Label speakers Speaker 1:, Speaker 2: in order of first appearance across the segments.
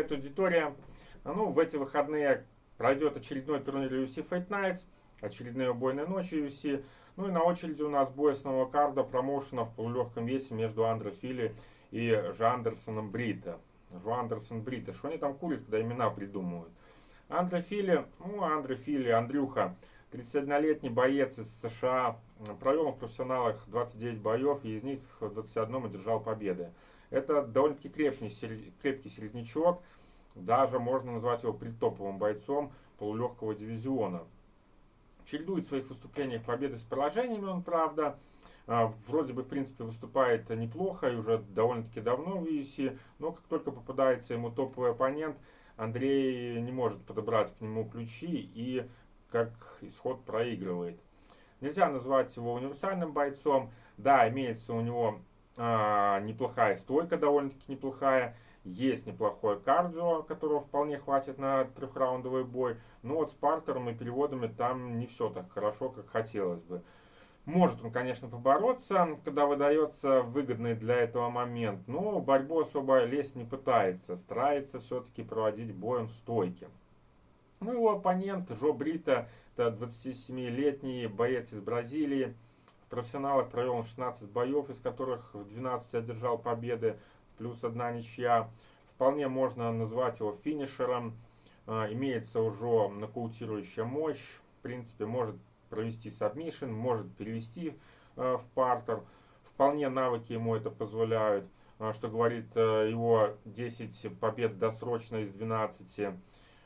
Speaker 1: привет, аудитория. Ну, в эти выходные пройдет очередной турнир UFC Fight Nights, очередные убойные ночи UFC. Ну и на очереди у нас бой основного карда промоушена в полулегком весе между Андре Филли и Жандерсоном Брита. Жу Брита. Что они там курят, когда имена придумывают? Андре Филли, ну, Андре Филли, Андрюха, 31-летний боец из США, провел в профессионалах 29 боев, и из них в 21 одержал победы. Это довольно-таки крепкий, крепкий середнячок. Даже можно назвать его предтоповым бойцом полулегкого дивизиона. Чередует в своих выступлениях победы с поражениями он, правда. А, вроде бы, в принципе, выступает неплохо и уже довольно-таки давно в UFC. Но как только попадается ему топовый оппонент, Андрей не может подобрать к нему ключи и как исход проигрывает. Нельзя назвать его универсальным бойцом. Да, имеется у него а, неплохая стойка, довольно-таки неплохая. Есть неплохое кардио, которого вполне хватит на трехраундовый бой. Но вот с партером и переводами там не все так хорошо, как хотелось бы. Может он, конечно, побороться, когда выдается выгодный для этого момент, но борьбу особо лезть не пытается, старается все-таки проводить боем в стойке. Ну, его оппонент Жо Брита, это 27-летний боец из Бразилии, профессионалах провел он 16 боев, из которых в 12 одержал победы, плюс одна ничья. Вполне можно назвать его финишером. А, имеется уже нокаутирующая мощь. В принципе, может провести сабмишин, может перевести а, в партер. Вполне навыки ему это позволяют, а, что говорит его 10 побед досрочно из 12.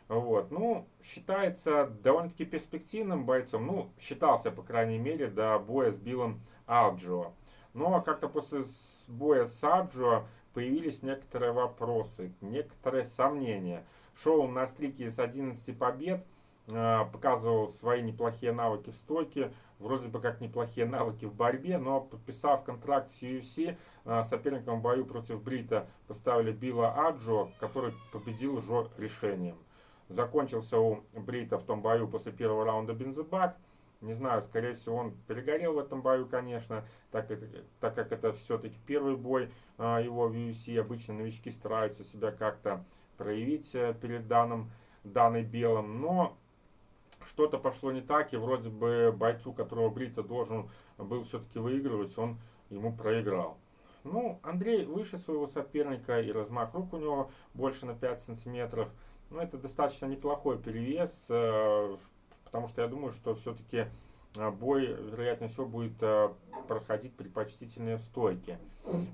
Speaker 1: Вот. Ну, считается довольно-таки перспективным бойцом. Ну, считался, по крайней мере, до боя с Биллом Алджио. Но как-то после боя с Алджио появились некоторые вопросы, некоторые сомнения. Шел на стрике с 11 побед, а, показывал свои неплохие навыки в стойке, вроде бы как неплохие навыки в борьбе, но подписав контракт с UFC, а, соперником в бою против Брита поставили Билла Аджо, который победил уже решением. Закончился у Брита в том бою после первого раунда бензобак. Не знаю, скорее всего, он перегорел в этом бою, конечно, так, так как это все-таки первый бой а, его в UFC. Обычно новички стараются себя как-то проявить а, перед данным, данной белым. Но что-то пошло не так, и вроде бы бойцу, которого Брита должен был все-таки выигрывать, он ему проиграл. Ну, Андрей выше своего соперника, и размах рук у него больше на 5 сантиметров. Ну, это достаточно неплохой перевес, э, потому что я думаю, что все-таки э, бой, вероятнее всего, будет э, проходить предпочтительнее в стойке.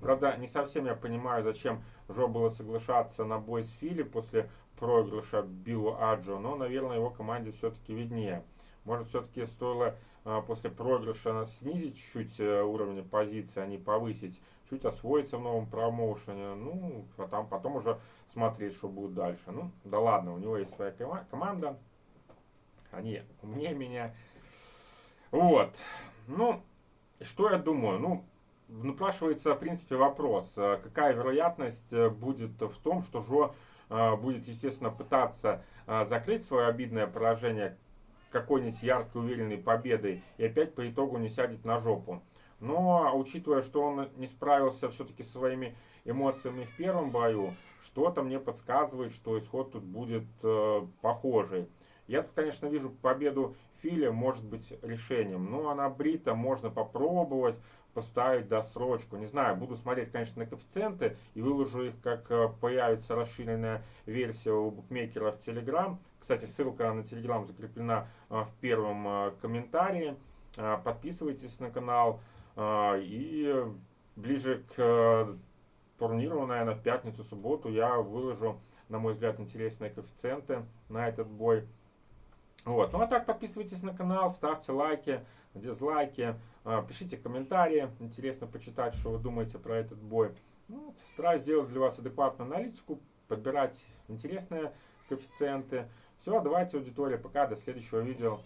Speaker 1: Правда, не совсем я понимаю, зачем Жо было соглашаться на бой с Фили после проигрыша Биллу Аджо, но, наверное, его команде все-таки виднее. Может, все-таки стоило а, после проигрыша снизить чуть-чуть э, уровень позиции, а не повысить, чуть освоиться в новом промоушене, ну, а там потом уже смотреть, что будет дальше. Ну, да ладно, у него есть своя команда, они умнее меня. Вот, ну, что я думаю, ну, напрашивается, в принципе, вопрос, э, какая вероятность э, будет в том, что Жо будет, естественно, пытаться закрыть свое обидное поражение, какой-нибудь яркой, уверенной победой и опять по итогу не сядет на жопу. Но учитывая, что он не справился все-таки со своими эмоциями в первом бою, что-то мне подсказывает, что исход тут будет э, похожий. Я тут, конечно, вижу победу Филя может быть решением. А на Брита можно попробовать поставить досрочку. Не знаю, буду смотреть, конечно, на коэффициенты и выложу их, как э, появится расширенная версия у букмекера в Telegram. Кстати, ссылка на Telegram закреплена э, в первом э, комментарии. Подписывайтесь на канал. И ближе к турниру, наверное, в пятницу-субботу я выложу, на мой взгляд, интересные коэффициенты на этот бой. Вот. Ну а так подписывайтесь на канал, ставьте лайки, дизлайки, а, пишите комментарии. Интересно почитать, что вы думаете про этот бой. Ну, стараюсь делать для вас адекватную аналитику, подбирать интересные коэффициенты. Все, давайте, аудитория, пока, до следующего видео.